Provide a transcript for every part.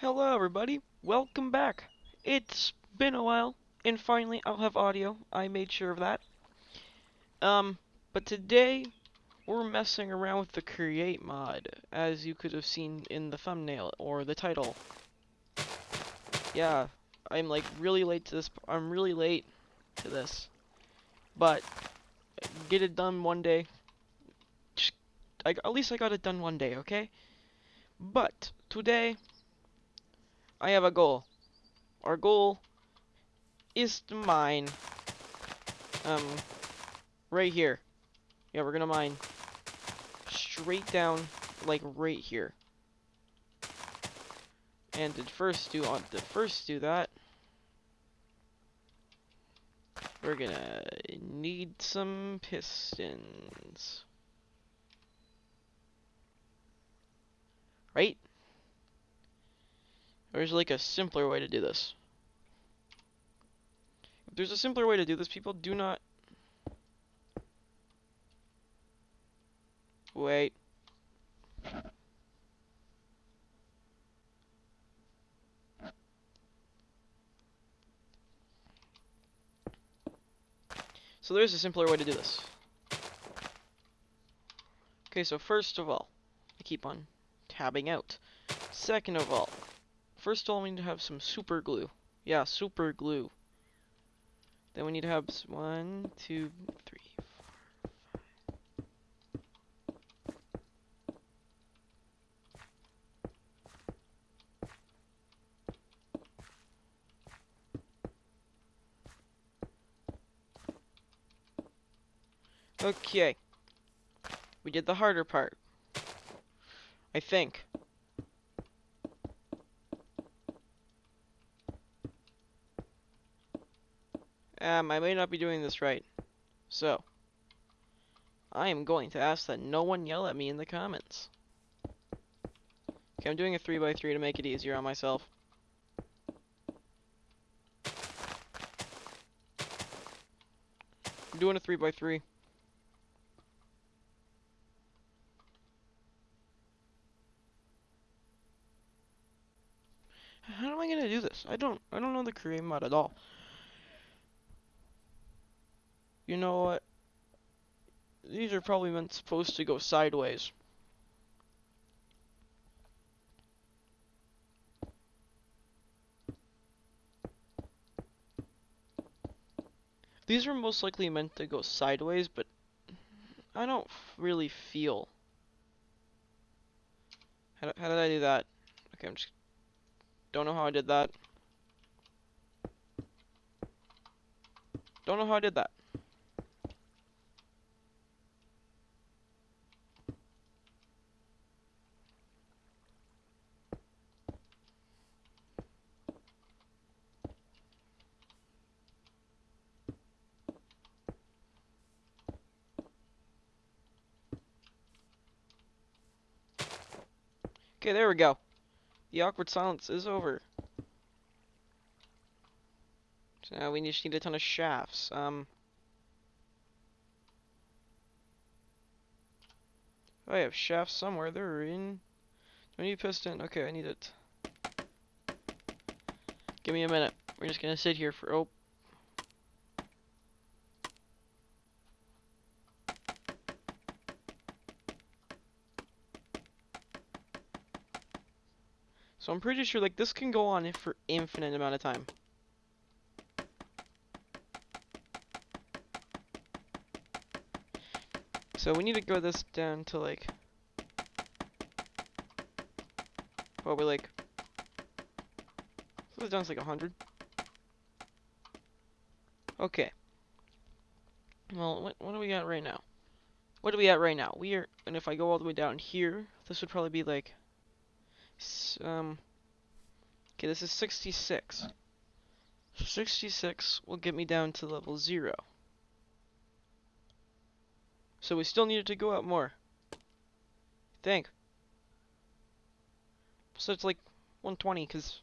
Hello everybody, welcome back. It's been a while, and finally I'll have audio. I made sure of that. Um, but today we're messing around with the create mod, as you could have seen in the thumbnail or the title. Yeah, I'm like really late to this. I'm really late to this, but get it done one day. Just, I, at least I got it done one day, okay? But today I have a goal. Our goal is to mine um right here. Yeah, we're gonna mine straight down like right here. And to first do on to first do that, we're gonna need some pistons. Right? There's like a simpler way to do this. If there's a simpler way to do this, people do not... Wait. So there's a simpler way to do this. Okay, so first of all, I keep on tabbing out. Second of all, first of all, we need to have some super glue. Yeah, super glue. Then we need to have one, two, three. Okay. We did the harder part. I think. Um, I may not be doing this right. So, I am going to ask that no one yell at me in the comments. Okay, I'm doing a 3x3 to make it easier on myself. I'm doing a 3x3. How am I gonna do this? I don't I don't know the create mod at all. You know what? These are probably meant supposed to go sideways. These are most likely meant to go sideways, but I don't really feel. How, how did I do that? Okay, I'm just... Don't know how I did that. Don't know how I did that. Okay, there we go. The awkward silence is over. So now we just need a ton of shafts. Um. Oh, I have shafts somewhere. They're in. Do I need a piston? Okay, I need it. Give me a minute. We're just gonna sit here for. Oh. So I'm pretty sure like this can go on for infinite amount of time. So we need to go this down to like probably like so this down to like 100. Okay. Well, what what do we got right now? What are we at right now? We are, and if I go all the way down here, this would probably be like um, okay, this is 66. 66 will get me down to level 0. So we still needed to go out more. think. So it's like 120, because...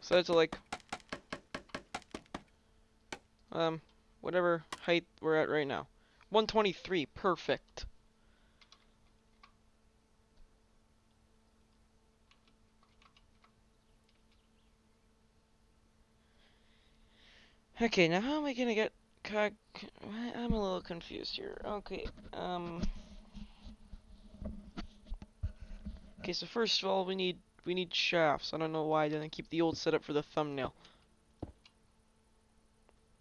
So it's like... Um, whatever height we're at right now. 123, perfect. Okay, now how am I gonna get cog... I'm a little confused here. Okay, um... Okay, so first of all, we need we need shafts. I don't know why I didn't keep the old setup for the thumbnail.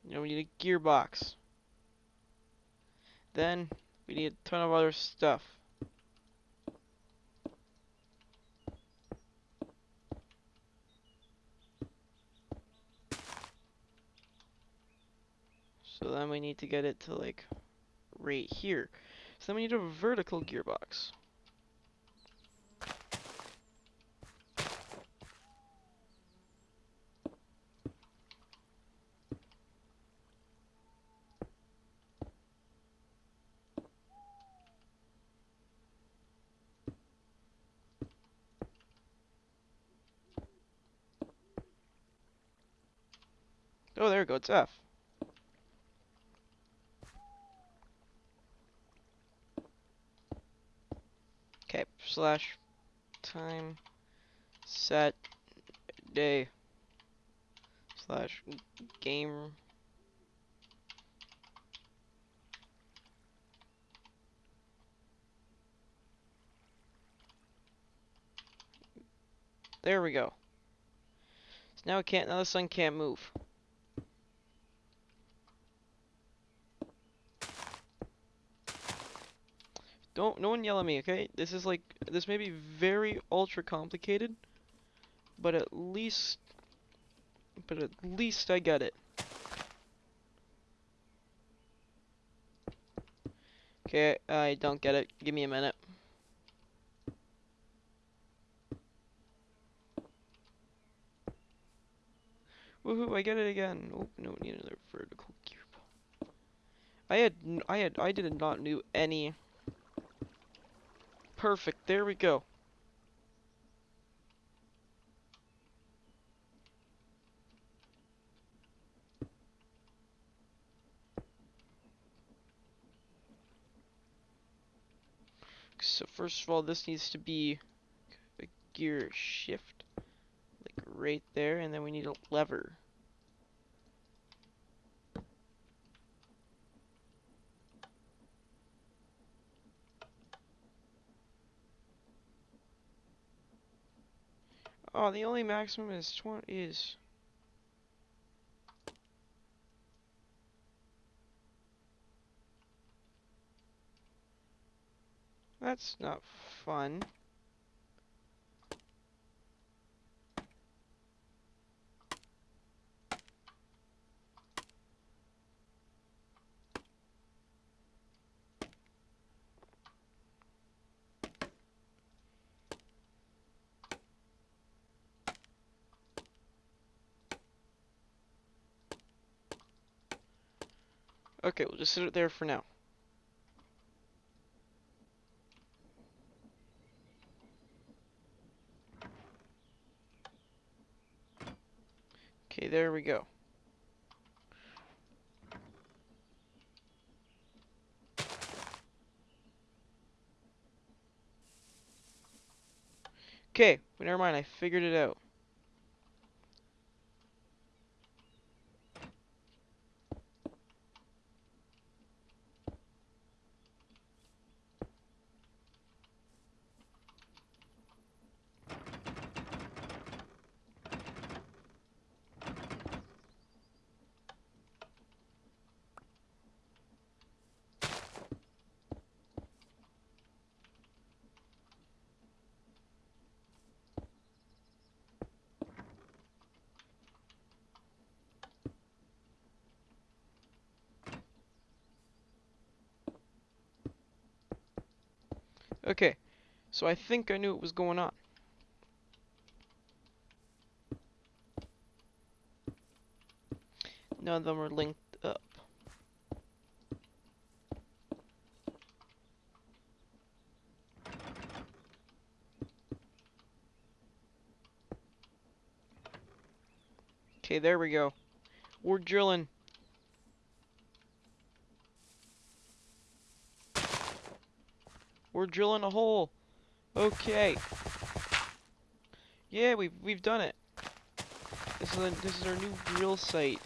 You we need a gearbox. Then, we need a ton of other stuff. So then we need to get it to like right here. So then we need a vertical gearbox. There F. Okay, slash time set day slash game There we go. So now it can't now the sun can't move. Don't, no one yell at me, okay? This is like, this may be very ultra complicated, but at least, but at least I get it. Okay, I don't get it. Give me a minute. Woohoo, I get it again. Oh, no, need another vertical cube. I had, I had, I did not knew any Perfect, there we go. So first of all, this needs to be a gear shift, like right there, and then we need a lever. Oh, the only maximum is 20 is That's not fun. Okay, we'll just sit it there for now. Okay, there we go. Okay, never mind, I figured it out. Okay, so I think I knew what was going on. None of them are linked up. Okay, there we go. We're drilling. We're drilling a hole. Okay. Yeah, we've we've done it. This is a, this is our new drill site.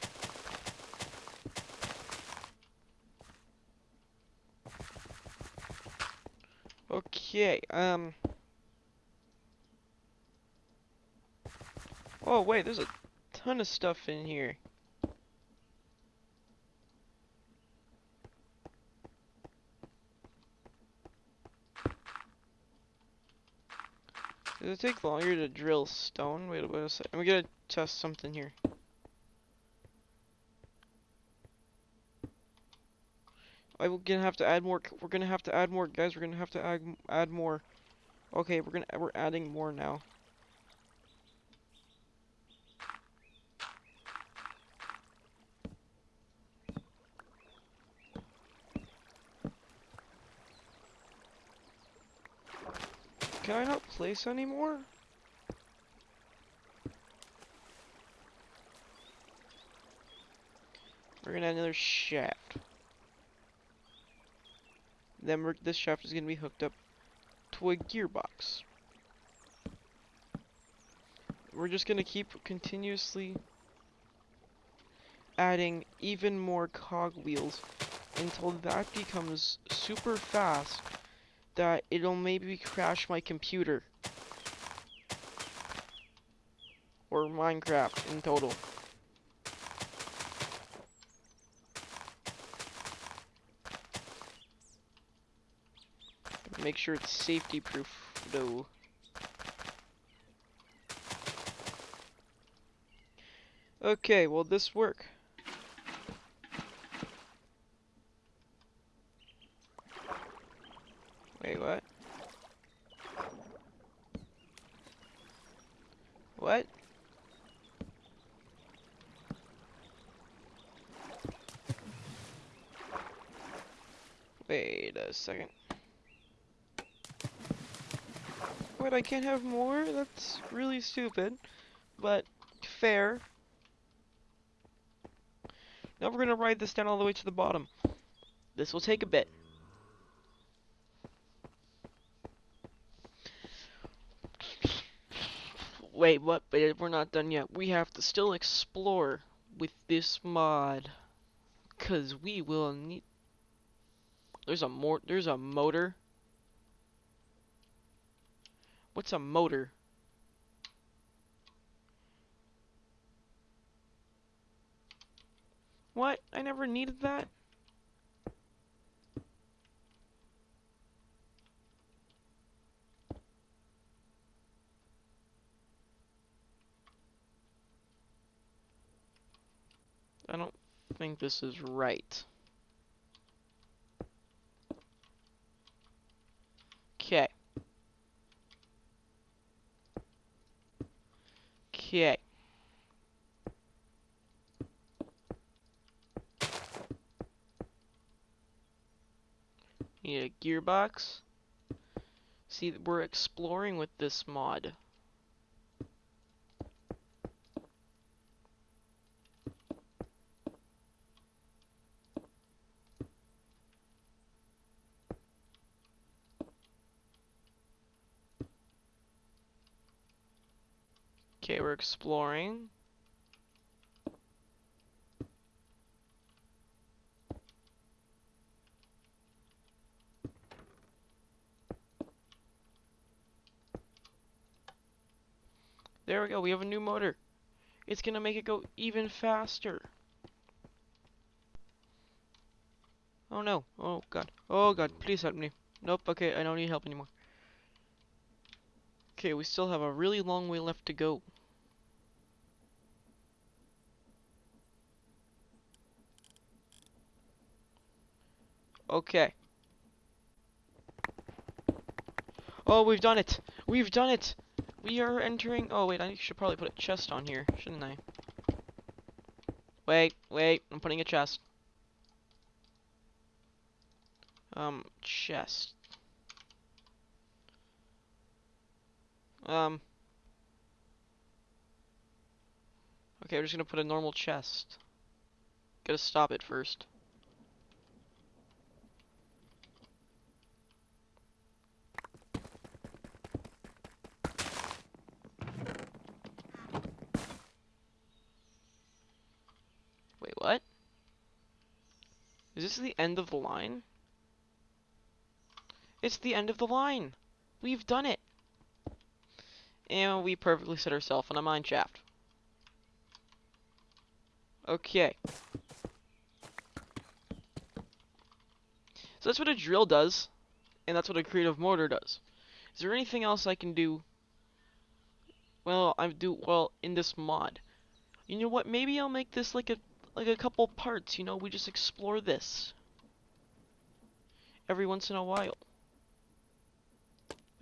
Okay, um. Oh wait, there's a ton of stuff in here. Does it take longer to drill stone? Wait, wait a second. We gotta test something here. I will gonna have to add more. We're gonna have to add more, guys. We're gonna have to add add more. Okay, we're gonna we're adding more now. Can I not place anymore? We're gonna add another shaft. Then this shaft is gonna be hooked up to a gearbox. We're just gonna keep continuously adding even more cogwheels until that becomes super fast that it'll maybe crash my computer. Or Minecraft in total. Make sure it's safety proof though. Okay, will this work? Wait, what? What? Wait a second. Wait, I can't have more? That's really stupid. But, fair. Now we're gonna ride this down all the way to the bottom. This will take a bit. Wait, what? But we're not done yet. We have to still explore with this mod. Cause we will need... There's a more. There's a motor. What's a motor? What? I never needed that? I don't think this is right. Okay. Okay. Need a gearbox. See, that we're exploring with this mod. Okay, we're exploring. There we go, we have a new motor. It's gonna make it go even faster. Oh no, oh god, oh god, please help me. Nope, okay, I don't need help anymore. Okay, we still have a really long way left to go. Okay. Oh, we've done it! We've done it! We are entering... Oh, wait, I should probably put a chest on here, shouldn't I? Wait, wait, I'm putting a chest. Um, chest. Um. Okay, we're just gonna put a normal chest. Gotta stop it first. Is this the end of the line? It's the end of the line. We've done it. And we perfectly set ourselves on a mine shaft. Okay. So that's what a drill does, and that's what a creative motor does. Is there anything else I can do? Well, I do well in this mod. You know what? Maybe I'll make this like a like a couple parts. You know, we just explore this every once in a while.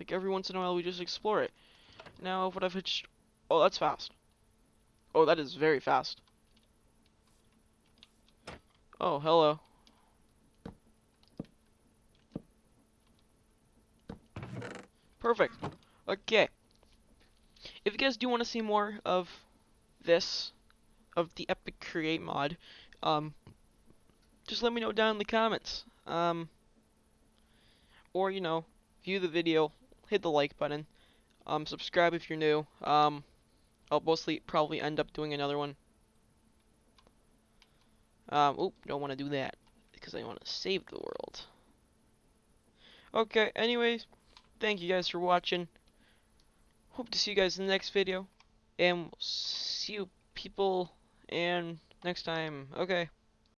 Like every once in a while, we just explore it. Now, what I've hitched. Oh, that's fast. Oh, that is very fast. Oh, hello. Perfect. Okay. If you guys do want to see more of this, of the Epic Create mod, um, just let me know down in the comments. Um, or, you know, view the video, hit the like button, um, subscribe if you're new. Um, I'll mostly probably end up doing another one. Um, oop, don't want to do that because I want to save the world. Okay, anyways, thank you guys for watching. Hope to see you guys in the next video. And we'll see you people and next time. Okay.